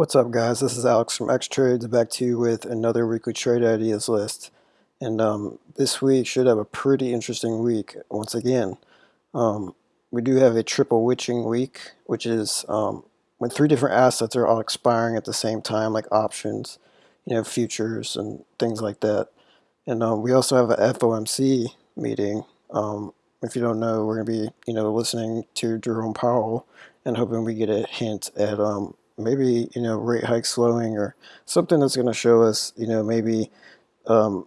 What's up guys, this is Alex from X Trades back to you with another weekly trade ideas list. And um, this week should have a pretty interesting week once again. Um, we do have a triple witching week, which is um, when three different assets are all expiring at the same time, like options, you know, futures and things like that. And um, we also have a FOMC meeting. Um, if you don't know, we're going to be, you know, listening to Jerome Powell and hoping we get a hint at um, maybe you know rate hike slowing or something that's going to show us you know maybe um,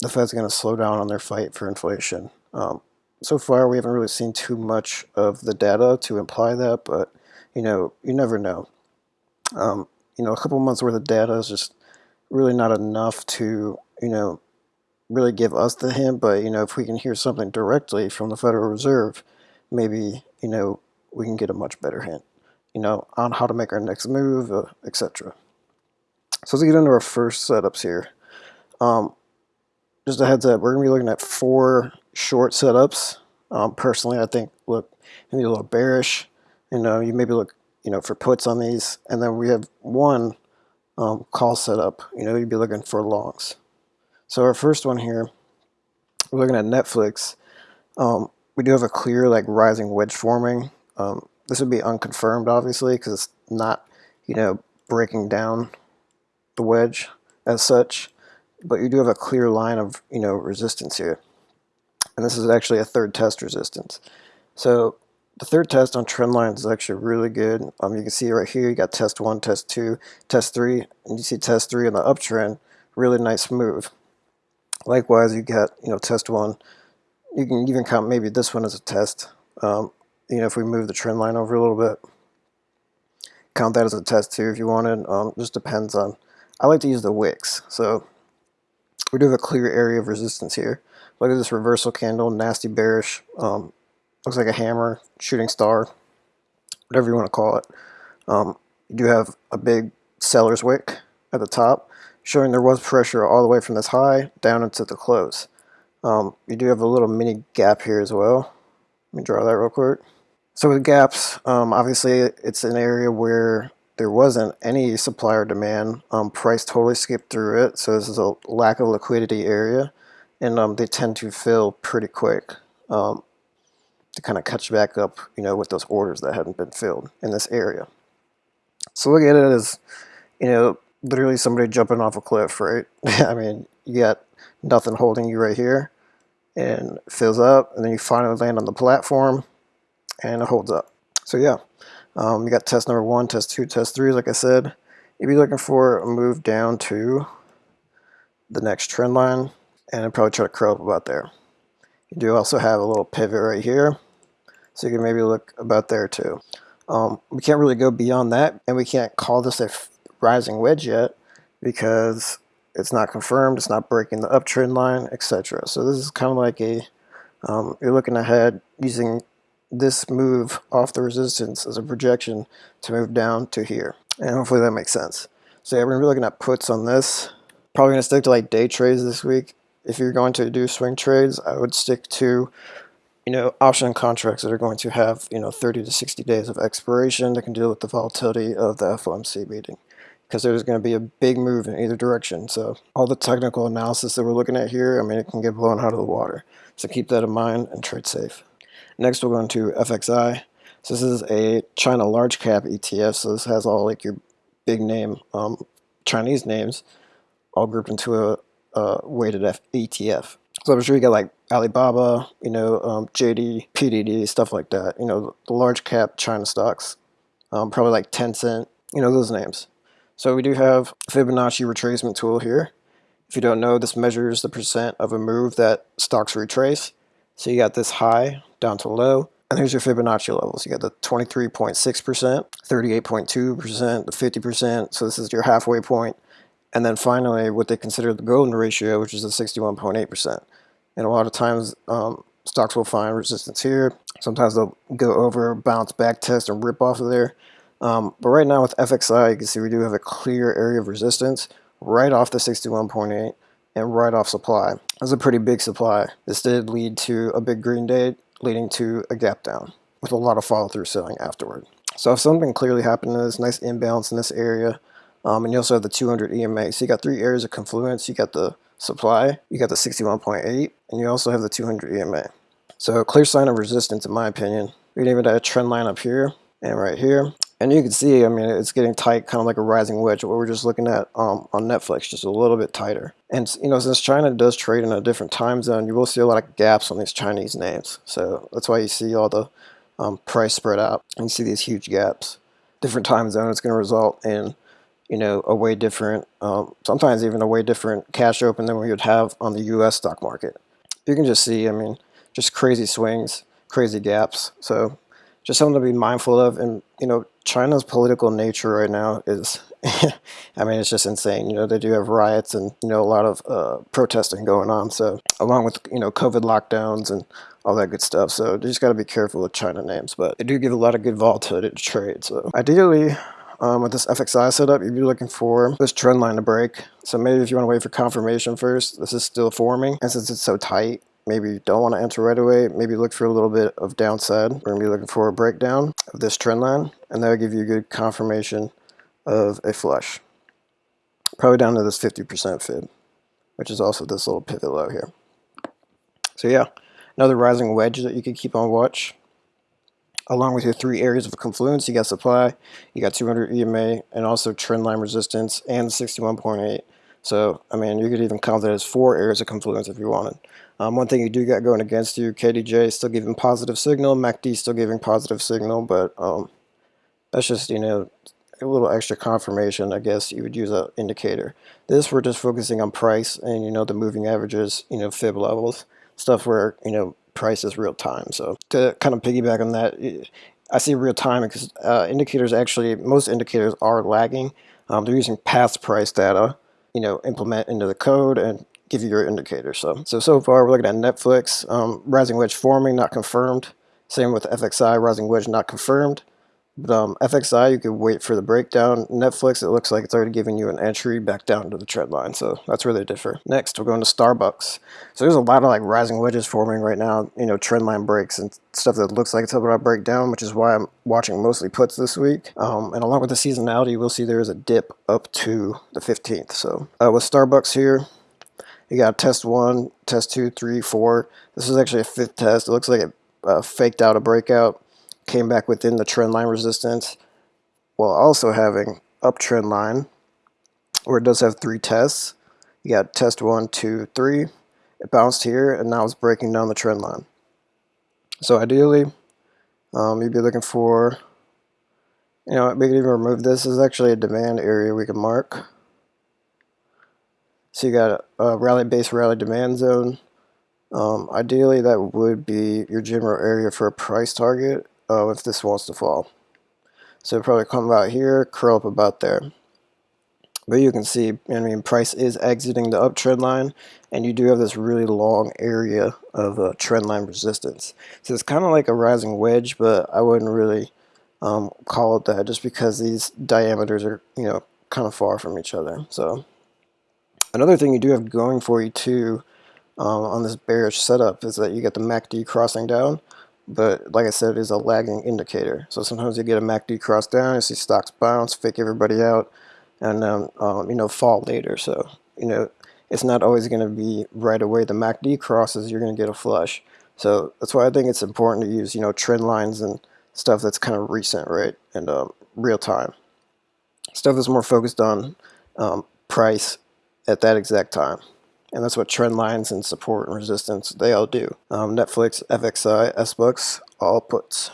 the Fed's going to slow down on their fight for inflation. Um, so far, we haven't really seen too much of the data to imply that, but you know you never know. Um, you know, a couple months worth of data is just really not enough to you know really give us the hint. But you know, if we can hear something directly from the Federal Reserve, maybe you know we can get a much better hint you know, on how to make our next move, uh, etc. So let's get into our first setups here. Um, just a heads up, we're going to be looking at four short setups. Um, personally, I think look maybe a little bearish. You know, you maybe look, you know, for puts on these, and then we have one um, call setup. You know, you'd be looking for longs. So our first one here, we're looking at Netflix. Um, we do have a clear like rising wedge forming. Um, this would be unconfirmed, obviously, because it's not, you know, breaking down the wedge as such. But you do have a clear line of, you know, resistance here. And this is actually a third test resistance. So the third test on trend lines is actually really good. Um, you can see right here, you got test one, test two, test three, and you see test three in the uptrend, really nice move. Likewise, you got, you know, test one. You can even count maybe this one as a test. Um, you know, if we move the trend line over a little bit, count that as a test too if you wanted. Um, just depends on, I like to use the wicks. So we do have a clear area of resistance here. Look at this reversal candle, nasty bearish. Um, looks like a hammer, shooting star, whatever you want to call it. Um, you do have a big seller's wick at the top, showing there was pressure all the way from this high down into the close. Um, you do have a little mini gap here as well. Let me draw that real quick. So with gaps, um, obviously it's an area where there wasn't any supply or demand. Um, price totally skipped through it, so this is a lack of liquidity area, and um, they tend to fill pretty quick um, to kind of catch back up, you know, with those orders that hadn't been filled in this area. So look at it as, you know, literally somebody jumping off a cliff, right? I mean, you got nothing holding you right here, and fills up, and then you finally land on the platform, and it holds up. So yeah, um, you got test number one, test two, test three, like I said. You'd be looking for a move down to the next trend line and I'd probably try to curl up about there. You do also have a little pivot right here, so you can maybe look about there too. Um, we can't really go beyond that, and we can't call this a rising wedge yet because it's not confirmed, it's not breaking the uptrend line, etc. So this is kind of like a, um, you're looking ahead using this move off the resistance as a projection to move down to here. And hopefully that makes sense. So yeah, we're gonna be looking at puts on this. Probably gonna stick to like day trades this week. If you're going to do swing trades, I would stick to, you know, option contracts that are going to have, you know, 30 to 60 days of expiration that can deal with the volatility of the FOMC meeting. Because there's going to be a big move in either direction. So all the technical analysis that we're looking at here, I mean, it can get blown out of the water. So keep that in mind and trade safe. Next, we'll go into FXI. So this is a China large cap ETF. So this has all like your big name um, Chinese names all grouped into a, a weighted F ETF. So I'm sure you got like Alibaba, you know, um, JD, PDD, stuff like that. You know, the large cap China stocks, um, probably like Tencent, you know, those names. So we do have Fibonacci retracement tool here. If you don't know, this measures the percent of a move that stocks retrace. So you got this high down to low. And here's your Fibonacci levels. You got the 23.6%, 38.2%, the 50%. So this is your halfway point. And then finally, what they consider the golden ratio, which is the 61.8%. And a lot of times, um, stocks will find resistance here. Sometimes they'll go over, bounce back test, and rip off of there. Um, but right now with FXI, you can see we do have a clear area of resistance right off the 61.8 and right off supply. That's a pretty big supply. This did lead to a big green day, leading to a gap down with a lot of follow through selling afterward. So if something clearly happened, there's nice imbalance in this area. Um, and you also have the 200 EMA. So you got three areas of confluence. You got the supply, you got the 61.8, and you also have the 200 EMA. So a clear sign of resistance, in my opinion. We even have a trend line up here and right here. And you can see, I mean, it's getting tight, kind of like a rising wedge, what we're just looking at um, on Netflix, just a little bit tighter. And, you know, since China does trade in a different time zone, you will see a lot of gaps on these Chinese names. So that's why you see all the um, price spread out. And you see these huge gaps. Different time zone, it's going to result in, you know, a way different, um, sometimes even a way different cash open than we would have on the U.S. stock market. You can just see, I mean, just crazy swings, crazy gaps. So just something to be mindful of. And, you know, China's political nature right now is, I mean, it's just insane. You know, they do have riots and, you know, a lot of uh, protesting going on. So along with, you know, COVID lockdowns and all that good stuff. So you just got to be careful with China names. But they do give a lot of good volatility to trade. So ideally, um, with this FXI setup, you'd be looking for this trend line to break. So maybe if you want to wait for confirmation first, this is still forming. And since it's so tight, maybe you don't want to enter right away, maybe look for a little bit of downside. We're going to be looking for a breakdown of this trend line, and that'll give you a good confirmation of a flush. Probably down to this 50% fib, which is also this little pivot low here. So yeah, another rising wedge that you can keep on watch. Along with your three areas of confluence, you got supply, you got 200 EMA, and also trend line resistance, and 61.8. So, I mean, you could even count that as four areas of confluence if you wanted. Um, one thing you do got going against you, KDJ is still giving positive signal, MACD still giving positive signal, but um, that's just, you know, a little extra confirmation, I guess you would use an indicator. This, we're just focusing on price and, you know, the moving averages, you know, fib levels, stuff where, you know, price is real time. So to kind of piggyback on that, I see real time because uh, indicators actually, most indicators are lagging. Um, they're using past price data, you know, implement into the code and give you your indicator. So, so, so far we're looking at Netflix, um, rising wedge forming, not confirmed. Same with FXI, rising wedge, not confirmed. But um, FXI, you could wait for the breakdown. Netflix, it looks like it's already giving you an entry back down to the trend line. So that's where they differ. Next, we're going to Starbucks. So there's a lot of like rising wedges forming right now, you know, trend line breaks and stuff that looks like it's about to break down, which is why I'm watching mostly puts this week. Um, and along with the seasonality, we'll see there is a dip up to the 15th. So uh, with Starbucks here, you got test one, test two, three, four. This is actually a fifth test. It looks like it uh, faked out a breakout, came back within the trend line resistance, while also having uptrend line, where it does have three tests. You got test one, two, three. It bounced here, and now it's breaking down the trend line. So ideally, um, you'd be looking for, you know, we can even remove this. This is actually a demand area we can mark. So you got a rally base rally demand zone. Um, ideally, that would be your general area for a price target uh, if this wants to fall. So it probably come about here, curl up about there. But you can see, I mean, price is exiting the uptrend line, and you do have this really long area of uh, trend line resistance. So it's kind of like a rising wedge, but I wouldn't really um, call it that just because these diameters are, you know, kind of far from each other. So Another thing you do have going for you too um, on this bearish setup is that you get the MACD crossing down, but like I said, it is a lagging indicator. So sometimes you get a MACD cross down, you see stocks bounce, fake everybody out, and then um, you know fall later. So you know it's not always going to be right away. The MACD crosses, you're going to get a flush. So that's why I think it's important to use you know trend lines and stuff that's kind of recent, right, and um, real time. Stuff that's more focused on um, price at that exact time. And that's what trend lines and support and resistance, they all do. Um, Netflix, FXI, SBooks, all puts.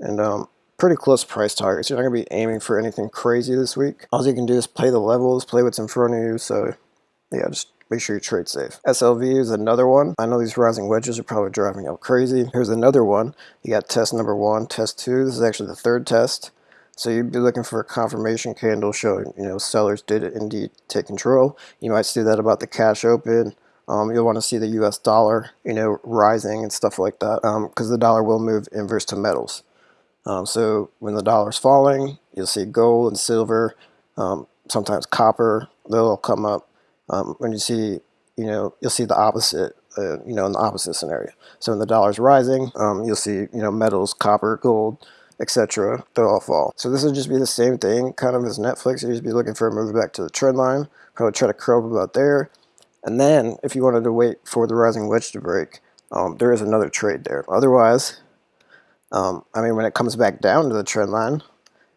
And um, pretty close price targets. You're not going to be aiming for anything crazy this week. All you can do is play the levels, play what's in front of you. So yeah, just make sure you trade safe. SLV is another one. I know these rising wedges are probably driving you crazy. Here's another one. You got test number one, test two. This is actually the third test. So you'd be looking for a confirmation candle showing, you know, sellers did indeed take control. You might see that about the cash open. Um, you'll want to see the U.S. dollar, you know, rising and stuff like that because um, the dollar will move inverse to metals. Um, so when the dollar's falling, you'll see gold and silver, um, sometimes copper, they'll come up. Um, when you see, you know, you'll see the opposite, uh, you know, in the opposite scenario. So when the dollar's rising, um, you'll see, you know, metals, copper, gold, etc., they'll all fall. So this would just be the same thing, kind of as Netflix. You'd just be looking for a move back to the trend line, probably try to curl up about there. And then, if you wanted to wait for the rising wedge to break, um, there is another trade there. Otherwise, um, I mean, when it comes back down to the trend line,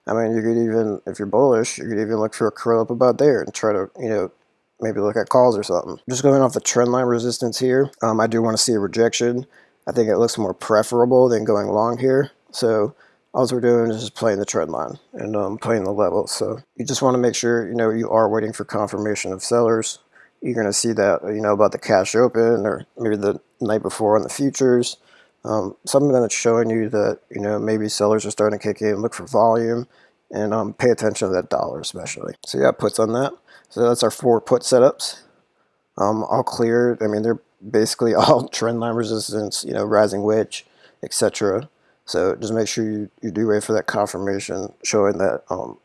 I mean, you could even, if you're bullish, you could even look for a curl up about there and try to, you know, maybe look at calls or something. Just going off the trend line resistance here, um, I do want to see a rejection. I think it looks more preferable than going long here. So all we're doing is just playing the trend line and um, playing the level. So you just want to make sure, you know, you are waiting for confirmation of sellers. You're going to see that, you know, about the cash open or maybe the night before on the futures. Um, something that's showing you that, you know, maybe sellers are starting to kick in, look for volume, and um, pay attention to that dollar especially. So yeah, puts on that. So that's our four put setups. Um, all cleared. I mean, they're basically all trend line resistance, you know, rising wedge, etc. So just make sure you, you do wait for that confirmation showing that, um,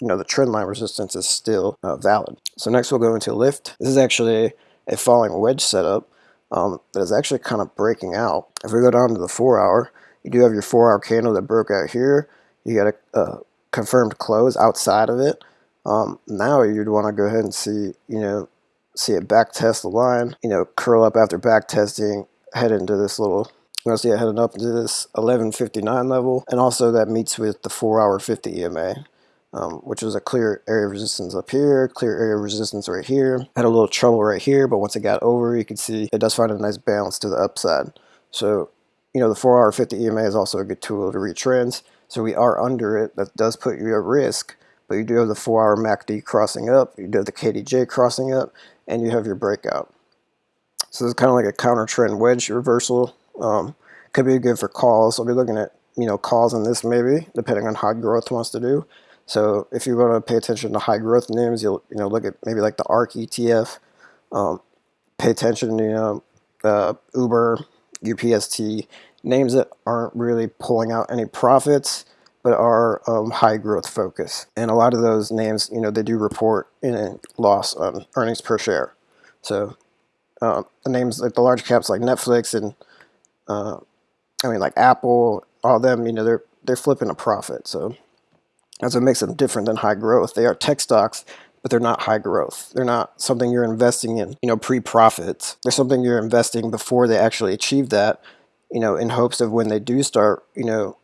you know, the trend line resistance is still uh, valid. So next we'll go into Lyft. This is actually a falling wedge setup um, that is actually kind of breaking out. If we go down to the four hour, you do have your four hour candle that broke out here. You got a, a confirmed close outside of it. Um, now you'd want to go ahead and see, you know, see it back test the line, you know, curl up after back testing, head into this little, you to see it heading up to this 1159 level, and also that meets with the 4 hour 50 EMA. Um, which was a clear area of resistance up here, clear area of resistance right here. Had a little trouble right here, but once it got over, you can see it does find a nice balance to the upside. So, you know, the 4 hour 50 EMA is also a good tool to read trends. So we are under it. That does put you at risk, but you do have the 4 hour MACD crossing up, you do have the KDJ crossing up, and you have your breakout. So this is kind of like a counter trend wedge reversal. Um, could be good for calls. I'll be looking at you know calls on this maybe, depending on how growth wants to do. So if you want to pay attention to high growth names, you'll you know look at maybe like the ARK ETF. Um, pay attention, you know, uh, Uber, UPST, names that aren't really pulling out any profits but are um, high growth focus. And a lot of those names, you know, they do report in a loss on earnings per share. So uh, the names like the large caps like Netflix and uh, I mean like Apple, all them, you know, they're they're flipping a profit. So that's what makes them different than high growth. They are tech stocks, but they're not high growth. They're not something you're investing in, you know, pre-profits. They're something you're investing before they actually achieve that, you know, in hopes of when they do start, you know,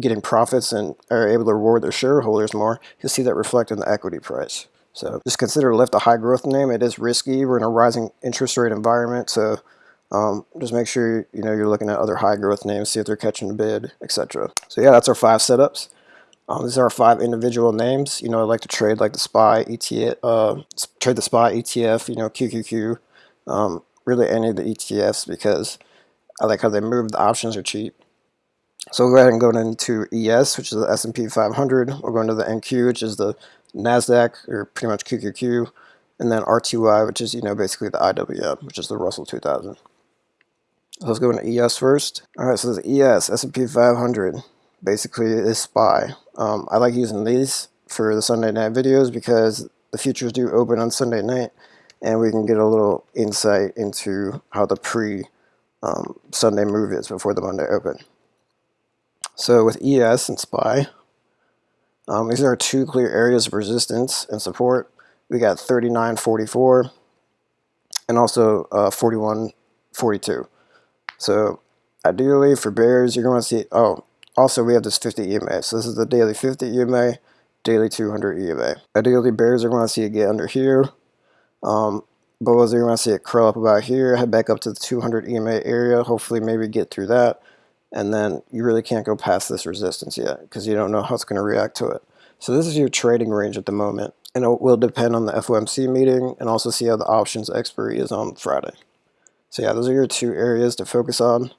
getting profits and are able to reward their shareholders more, you'll see that reflect in the equity price. So just consider Lyft a high growth name. It is risky. We're in a rising interest rate environment. So um, just make sure you know you're looking at other high growth names, see if they're catching a bid, etc. So yeah, that's our five setups. Um, these are our five individual names. You know, I like to trade like the SPY ETF, uh, trade the SPY ETF, you know, QQQ, um, really any of the ETFs because I like how they move. The options are cheap. So we'll go ahead and go into ES, which is the S&P 500. We'll go into the NQ, which is the NASDAQ, or pretty much QQQ. And then RTY, which is, you know, basically the IWM, which is the Russell 2000. Let's go into ES first. All right, so this ES, S&P 500, basically is SPY. Um, I like using these for the Sunday night videos because the futures do open on Sunday night and we can get a little insight into how the pre um, Sunday move is before the Monday open. So with ES and SPY, um, these are two clear areas of resistance and support. We got 39.44 and also uh, 41.42. So ideally for bears, you're going to see, oh, also we have this 50 EMA. So this is the daily 50 EMA, daily 200 EMA. Ideally bears are going to see it get under here. Um, are going to see it curl up about here, head back up to the 200 EMA area, hopefully maybe get through that and then you really can't go past this resistance yet because you don't know how it's going to react to it. So this is your trading range at the moment, and it will depend on the FOMC meeting and also see how the options expiry is on Friday. So yeah, those are your two areas to focus on.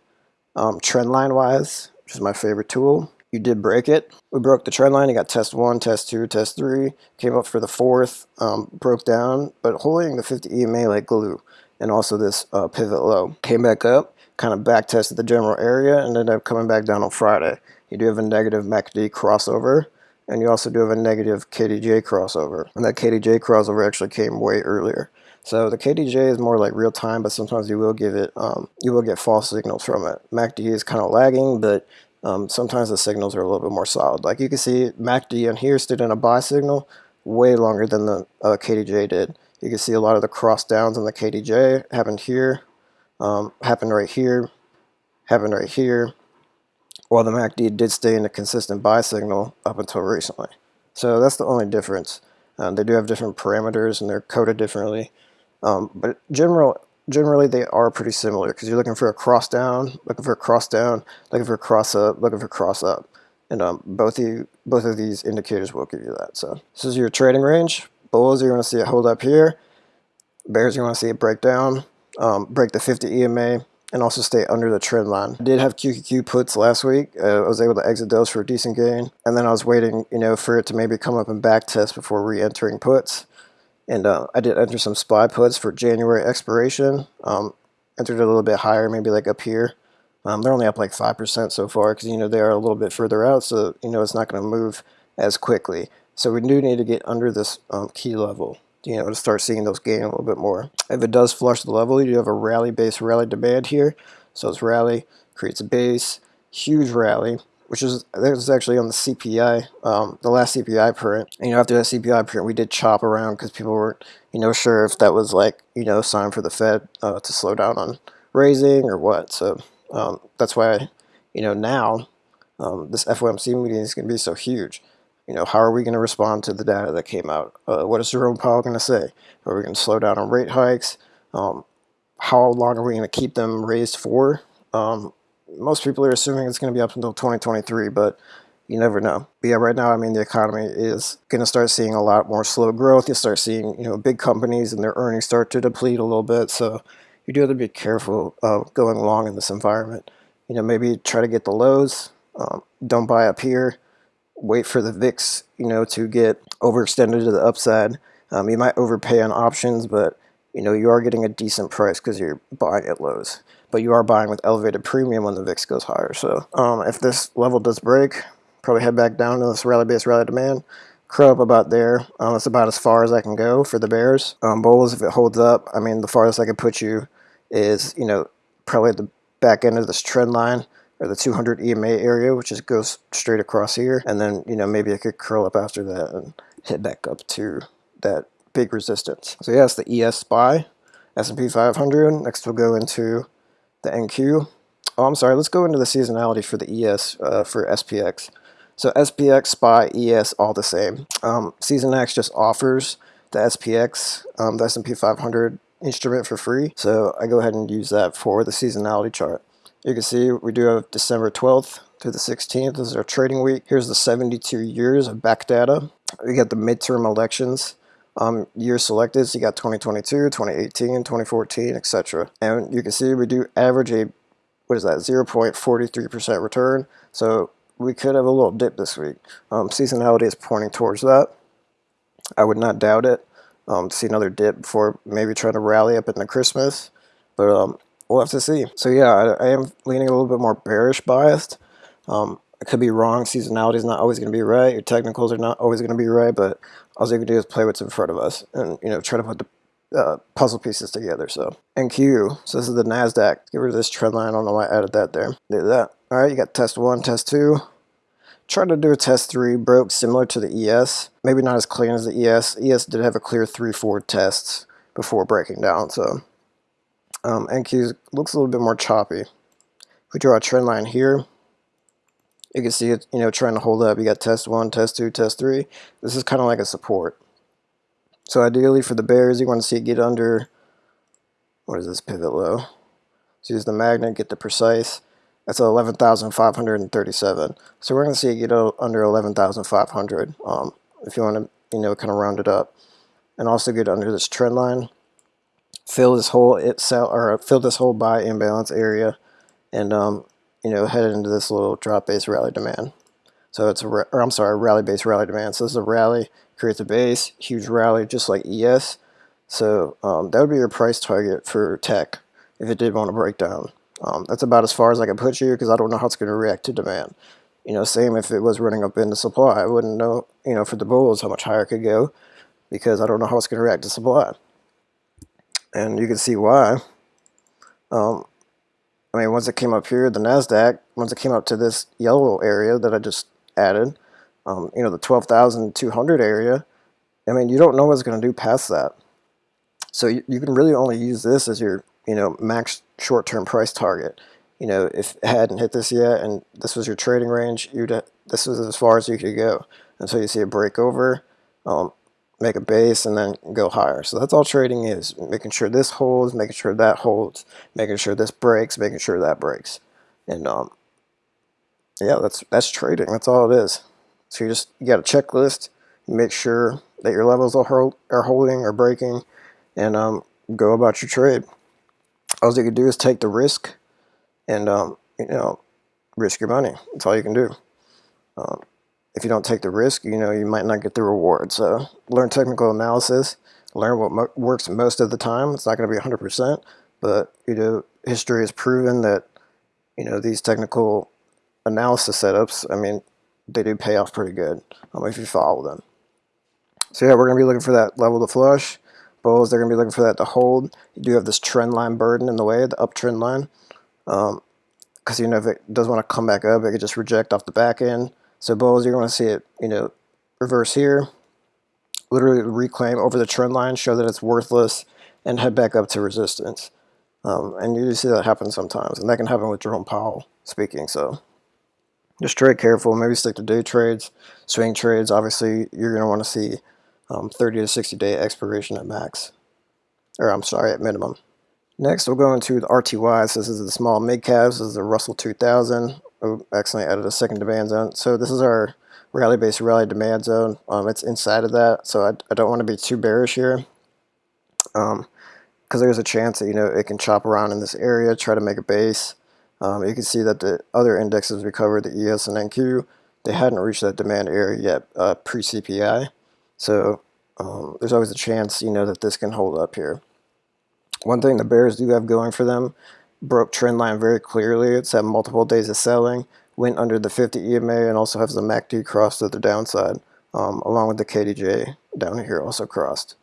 Um, trend line wise, which is my favorite tool, you did break it. We broke the trend line. You got test one, test two, test three. Came up for the fourth, um, broke down, but holding the 50 EMA like glue, and also this uh, pivot low. Came back up, kind of back tested the general area and ended up coming back down on Friday. You do have a negative MACD crossover and you also do have a negative KDJ crossover. And that KDJ crossover actually came way earlier. So the KDJ is more like real time, but sometimes you will give it, um, you will get false signals from it. MACD is kind of lagging, but um, sometimes the signals are a little bit more solid. Like you can see MACD on here stood in a buy signal way longer than the uh, KDJ did. You can see a lot of the cross downs on the KDJ happened here, um, happened right here, happened right here, while the MACD did stay in a consistent buy signal up until recently. So that's the only difference. Um, they do have different parameters and they're coded differently. Um, but general, generally they are pretty similar because you're looking for a cross down, looking for a cross down, looking for a cross up, looking for a cross up. And um, both, of you, both of these indicators will give you that. So this is your trading range. Bulls, you want to see it hold up here. Bears, you want to see it break down, um, break the 50 EMA, and also stay under the trend line. I did have QQQ puts last week. Uh, I was able to exit those for a decent gain. And then I was waiting, you know, for it to maybe come up and back test before re-entering puts. And uh, I did enter some SPY puts for January expiration. Um, entered a little bit higher, maybe like up here. Um, they're only up like 5% so far because, you know, they are a little bit further out. So, you know, it's not going to move as quickly. So we do need to get under this um, key level you know, to start seeing those gain a little bit more. If it does flush the level, you do have a rally base rally demand here. So it's rally, creates a base, huge rally, which is was actually on the CPI, um, the last CPI print. And, you know, after that CPI print, we did chop around because people weren't, you know, sure if that was like, you know, sign for the Fed uh, to slow down on raising or what. So um, that's why, you know, now um, this FOMC meeting is going to be so huge. You know, how are we going to respond to the data that came out? Uh, what is Jerome Powell going to say? Are we going to slow down on rate hikes? Um, how long are we going to keep them raised for? Um, most people are assuming it's going to be up until 2023, but you never know. But yeah, right now, I mean, the economy is going to start seeing a lot more slow growth. You start seeing, you know, big companies and their earnings start to deplete a little bit. So you do have to be careful uh, going along in this environment. You know, maybe try to get the lows. Um, don't buy up here wait for the VIX, you know, to get overextended to the upside. Um, you might overpay on options, but you know you are getting a decent price because you're buying at lows. But you are buying with elevated premium when the VIX goes higher. So um, if this level does break, probably head back down to this rally-based rally demand. Crow up about there. Um, that's about as far as I can go for the bears. Um, bulls, if it holds up, I mean, the farthest I could put you is, you know, probably the back end of this trend line or the 200 EMA area, which just goes straight across here. And then, you know, maybe I could curl up after that and head back up to that big resistance. So yeah, it's the ES SPY, S&P 500. Next we'll go into the NQ. Oh, I'm sorry, let's go into the seasonality for the ES uh, for SPX. So SPX, SPY, ES, all the same. Um, Seasonax just offers the SPX, um, the S&P 500 instrument for free. So I go ahead and use that for the seasonality chart. You can see we do have December 12th to the 16th. This is our trading week. Here's the 72 years of back data. We got the midterm elections. Um, years selected, so you got 2022, 2018, 2014, etc. And you can see we do average a, what is that, 0.43% return. So we could have a little dip this week. Um, seasonality is pointing towards that. I would not doubt it um, see another dip before maybe trying to rally up into Christmas. But um, we'll have to see. So yeah, I, I am leaning a little bit more bearish biased. Um, I could be wrong. Seasonality is not always going to be right. Your technicals are not always going to be right, but all you can do is play what's in front of us and you know try to put the uh, puzzle pieces together. So NQ. So this is the Nasdaq. Get rid of this trend line. I don't know why I added that there. Do that. All right, you got test one, test two. Tried to do a test three, broke similar to the ES. Maybe not as clean as the ES. ES did have a clear three, four tests before breaking down. So um, NQ looks a little bit more choppy. If we draw a trend line here, you can see it, you know, trying to hold up. You got test one, test two, test three. This is kind of like a support. So ideally for the bears, you want to see it get under, what is this pivot low? So use the magnet, get the precise. That's 11,537. So we're going to see it get under 11,500 um, if you want to, you know, kind of round it up. And also get under this trend line fill this whole itself or fill this whole buy imbalance area and um, you know head into this little drop base rally demand. So it's a or I'm sorry rally base rally demand. So this is a rally creates a base huge rally just like ES so um, that would be your price target for tech if it did want to break down. Um, that's about as far as I can put you because I don't know how it's going to react to demand. You know same if it was running up into supply. I wouldn't know you know for the bulls how much higher it could go because I don't know how it's going to react to supply. And you can see why. Um, I mean, once it came up here, the NASDAQ, once it came up to this yellow area that I just added, um, you know, the 12,200 area, I mean, you don't know what's going to do past that. So you, you can really only use this as your, you know, max short-term price target. You know, if it hadn't hit this yet and this was your trading range, you'd this was as far as you could go until you see a break over, um, make a base, and then go higher. So that's all trading is, making sure this holds, making sure that holds, making sure this breaks, making sure that breaks. And um, yeah, that's that's trading. That's all it is. So you just you got a checklist. Make sure that your levels are, hold, are holding or breaking, and um, go about your trade. All you can do is take the risk, and um, you know, risk your money. That's all you can do. Um, if you don't take the risk, you know, you might not get the reward. So learn technical analysis, learn what mo works most of the time. It's not going to be 100%, but, you know, history has proven that, you know, these technical analysis setups, I mean, they do pay off pretty good um, if you follow them. So yeah, we're going to be looking for that level to flush. Bulls, they're going to be looking for that to hold. You do have this trend line burden in the way, the uptrend line. Um, because you know if it does want to come back up, it could just reject off the back end. So bulls, you're going to see it, you know, reverse here, literally reclaim over the trend line, show that it's worthless, and head back up to resistance. Um, and you see that happen sometimes, and that can happen with Jerome Powell speaking. So just trade careful. Maybe stick to day trades, swing trades. Obviously, you're going to want to see um, 30 to 60 day expiration at max, or I'm sorry, at minimum. Next, we'll go into the RTY. So this is the small mid caps. This is the Russell 2000. Oh, accidentally added a second demand zone. So this is our rally-based rally demand zone. Um, it's inside of that, so I, I don't want to be too bearish here. Um, because there's a chance that you know it can chop around in this area, try to make a base. Um, you can see that the other indexes recovered, the ES and NQ, they hadn't reached that demand area yet uh, pre-CPI. So um, there's always a chance, you know, that this can hold up here. One thing the bears do have going for them, broke trend line very clearly. It's had multiple days of selling, went under the 50 EMA, and also has the MACD crossed to the downside, um, along with the KDJ down here also crossed.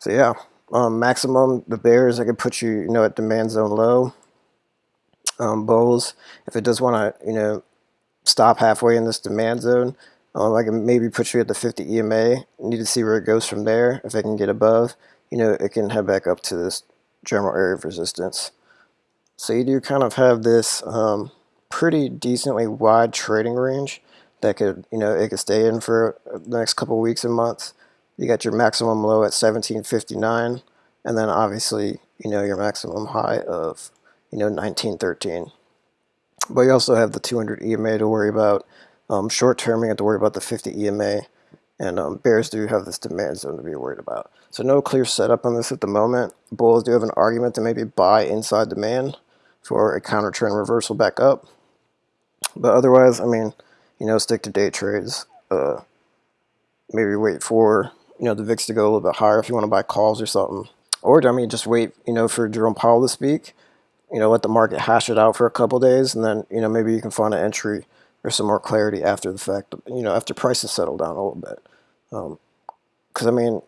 So yeah, um, maximum, the bears, I could put you, you know, at demand zone low. Um, bulls, if it does want to, you know, stop halfway in this demand zone, um, I can maybe put you at the 50 EMA. Need to see where it goes from there. If I can get above, you know, it can head back up to this general area of resistance. So you do kind of have this um, pretty decently wide trading range that could, you know, it could stay in for the next couple weeks and months. You got your maximum low at 1759, and then obviously, you know, your maximum high of, you know, 1913. But you also have the 200 EMA to worry about. Um, short term, you have to worry about the 50 EMA and um, bears do have this demand zone to be worried about. So no clear setup on this at the moment. Bulls do have an argument to maybe buy inside demand for a counter trend reversal back up. But otherwise, I mean, you know, stick to day trades. Uh, maybe wait for, you know, the VIX to go a little bit higher if you want to buy calls or something. Or, I mean, just wait, you know, for Jerome Powell to speak. You know, let the market hash it out for a couple days, and then, you know, maybe you can find an entry or some more clarity after the fact, you know, after prices settle down a little bit. Because, um, I mean,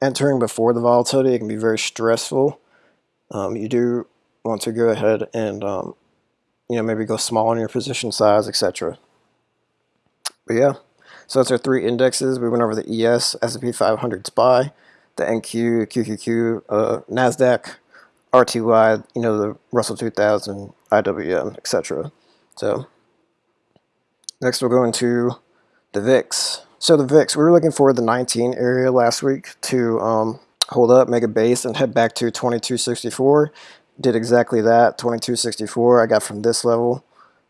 entering before the volatility, it can be very stressful. Um, you do want to go ahead and, um, you know, maybe go small on your position size, etc. But yeah, so that's our three indexes. We went over the ES, S&P 500 SPY, the NQ, QQQ, uh, NASDAQ, RTY, you know, the Russell 2000, IWM, etc. So next we'll go into the VIX. So the VIX, we were looking for the 19 area last week to um, hold up, make a base, and head back to 2264. Did exactly that, 2264. I got from this level.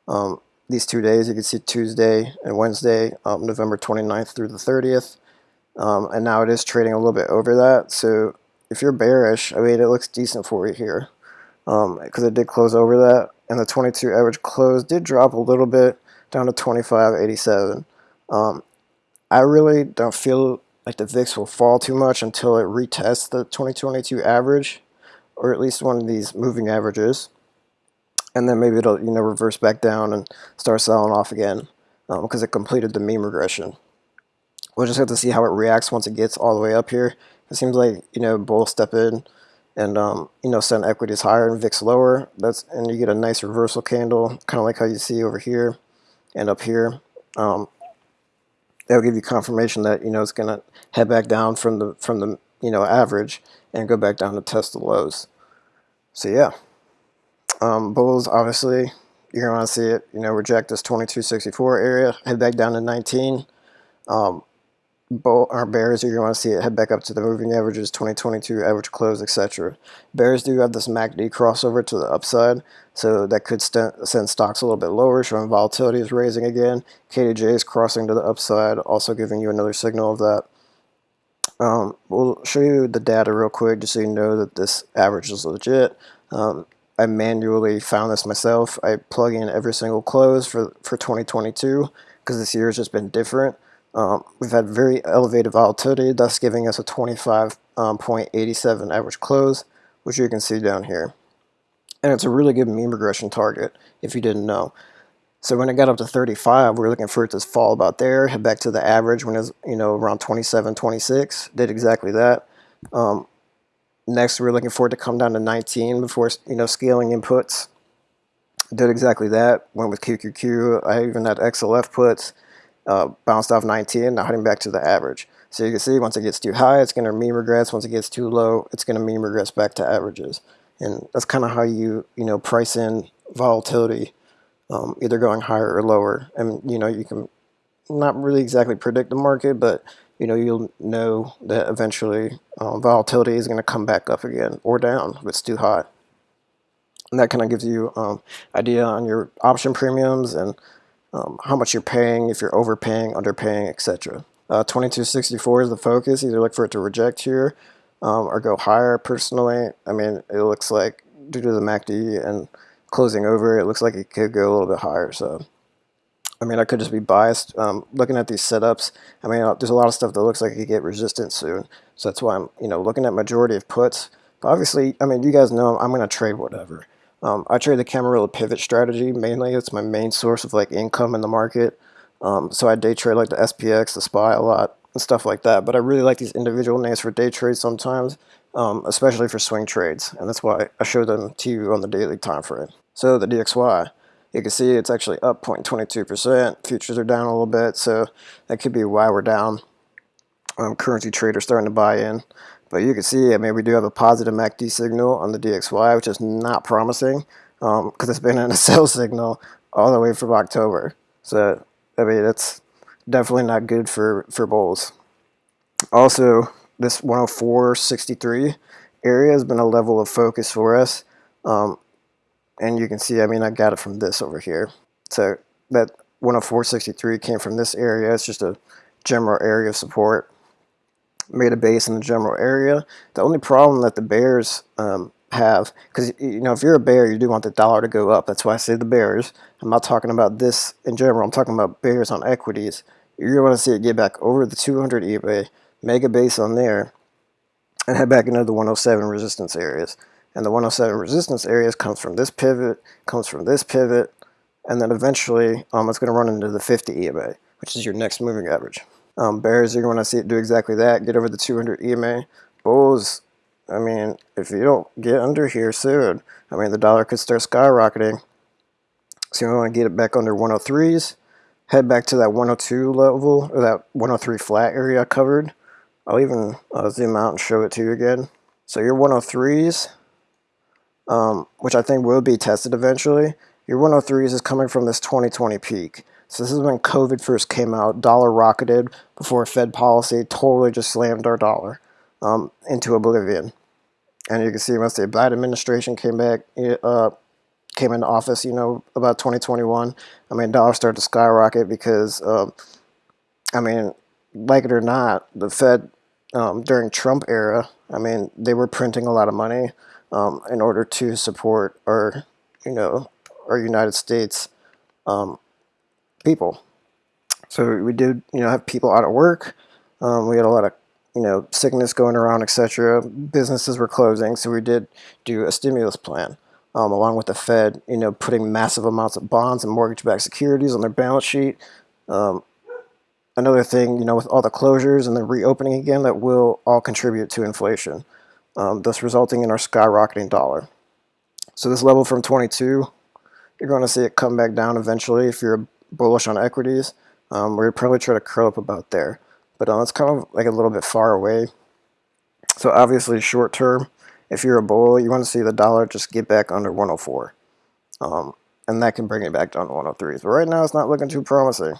Um, these two days, you can see Tuesday and Wednesday, um, November 29th through the 30th. Um, and now it is trading a little bit over that. So if you're bearish, I mean, it looks decent for you here because um, it did close over that. And the 22 average close did drop a little bit down to 25.87. Um, I really don't feel like the VIX will fall too much until it retests the 2022 average, or at least one of these moving averages. And then maybe it'll you know reverse back down and start selling off again because um, it completed the mean regression. We'll just have to see how it reacts once it gets all the way up here. It seems like you know bulls step in and um, you know send equities higher and VIX lower. That's and you get a nice reversal candle, kind of like how you see over here and up here. Um, that'll give you confirmation that you know it's going to head back down from the from the you know average and go back down to test the lows. So yeah, um, bulls obviously you're to want to see it you know reject this 2264 area, head back down to 19. Um, bull or bears you're to want to see it head back up to the moving averages 2022 average close etc bears do have this macd crossover to the upside so that could send stocks a little bit lower showing volatility is raising again kdj is crossing to the upside also giving you another signal of that um, we'll show you the data real quick just so you know that this average is legit um, I manually found this myself I plug in every single close for for 2022 because this year has just been different um, we've had very elevated volatility, thus giving us a 25.87 um, average close, which you can see down here. And it's a really good mean regression target, if you didn't know. So when it got up to 35, we were looking for it to fall about there, head back to the average when it was, you know, around 27, 26. Did exactly that. Um, next, we are looking for it to come down to 19 before, you know, scaling inputs. Did exactly that. Went with QQQ. I even had XLF puts uh, bounced off 19, now heading back to the average. So you can see once it gets too high, it's going to mean regress. Once it gets too low, it's going to mean regress back to averages. And that's kind of how you, you know, price in volatility, um, either going higher or lower. And, you know, you can not really exactly predict the market, but, you know, you'll know that eventually um, volatility is going to come back up again or down if it's too high. And that kind of gives you um, idea on your option premiums and um, how much you're paying, if you're overpaying, underpaying, etc. Uh, 2264 is the focus. Either look for it to reject here um, or go higher. Personally, I mean, it looks like due to the MACD and closing over, it looks like it could go a little bit higher. So, I mean, I could just be biased. Um, looking at these setups, I mean, uh, there's a lot of stuff that looks like it could get resistance soon. So that's why I'm, you know, looking at majority of puts. But obviously, I mean, you guys know I'm going to trade whatever. Um, I trade the Camarilla pivot strategy mainly. It's my main source of like income in the market. Um, so I day trade like the SPX, the SPY a lot and stuff like that. But I really like these individual names for day trades sometimes, um, especially for swing trades. And that's why I show them to you on the daily time frame. So the DXY, you can see it's actually up 0.22%. Futures are down a little bit, so that could be why we're down. Um, currency traders starting to buy in. But you can see, I mean, we do have a positive MACD signal on the DXY, which is not promising because um, it's been in a sell signal all the way from October. So, I mean, that's definitely not good for, for bulls. Also, this 104.63 area has been a level of focus for us. Um, and you can see, I mean, I got it from this over here. So that 104.63 came from this area. It's just a general area of support made a base in the general area. The only problem that the bears um, have, because you know if you're a bear, you do want the dollar to go up. That's why I say the bears. I'm not talking about this in general. I'm talking about bears on equities. You're want to see it get back over the 200 EMA, make a base on there, and head back into the 107 resistance areas. And the 107 resistance areas comes from this pivot, comes from this pivot, and then eventually um, it's going to run into the 50 EMA, which is your next moving average. Um, bears, you're going to see it do exactly that. Get over the 200 EMA. Bulls, I mean, if you don't get under here soon, I mean, the dollar could start skyrocketing. So you want to get it back under 103s. Head back to that 102 level, or that 103 flat area covered. I'll even uh, zoom out and show it to you again. So your 103s, um, which I think will be tested eventually, your 103s is coming from this 2020 peak. So this is when COVID first came out. Dollar rocketed before Fed policy totally just slammed our dollar um, into oblivion. And you can see once the Biden administration came back, uh, came into office, you know, about 2021, I mean, dollar started to skyrocket because, uh, I mean, like it or not, the Fed um, during Trump era, I mean, they were printing a lot of money um, in order to support our, you know, our United States um, people. So we did, you know, have people out of work. Um, we had a lot of, you know, sickness going around, etc. Businesses were closing, so we did do a stimulus plan, um, along with the Fed, you know, putting massive amounts of bonds and mortgage-backed securities on their balance sheet. Um, another thing, you know, with all the closures and the reopening again, that will all contribute to inflation. Um, thus resulting in our skyrocketing dollar. So this level from 22, you're going to see it come back down eventually if you're bullish on equities. Um, we're probably try to curl up about there, but um, it's kind of like a little bit far away. So obviously short term, if you're a bull, you want to see the dollar just get back under 104. Um, and that can bring it back down to 103. But right now, it's not looking too promising.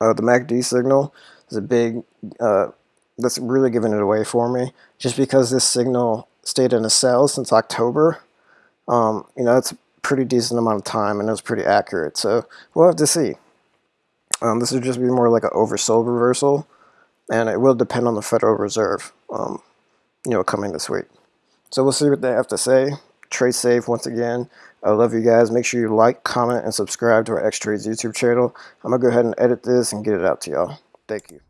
Uh, the MACD signal is a big, uh, that's really giving it away for me. Just because this signal stayed in a sell since October, um, you know, that's a pretty decent amount of time and it was pretty accurate. So we'll have to see. Um, this would just be more like an oversold reversal, and it will depend on the Federal Reserve, um, you know, coming this week. So we'll see what they have to say. Trade safe once again. I love you guys. Make sure you like, comment, and subscribe to our X Trades YouTube channel. I'm going to go ahead and edit this and get it out to y'all. Thank you.